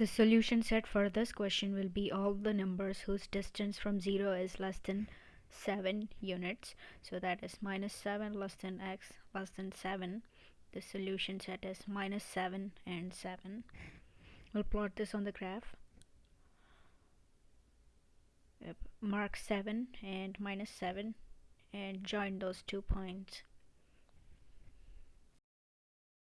The solution set for this question will be all the numbers whose distance from 0 is less than 7 units. So that is minus 7 less than x less than 7. The solution set is minus 7 and 7. We'll plot this on the graph. Mark 7 and minus 7 and join those two points.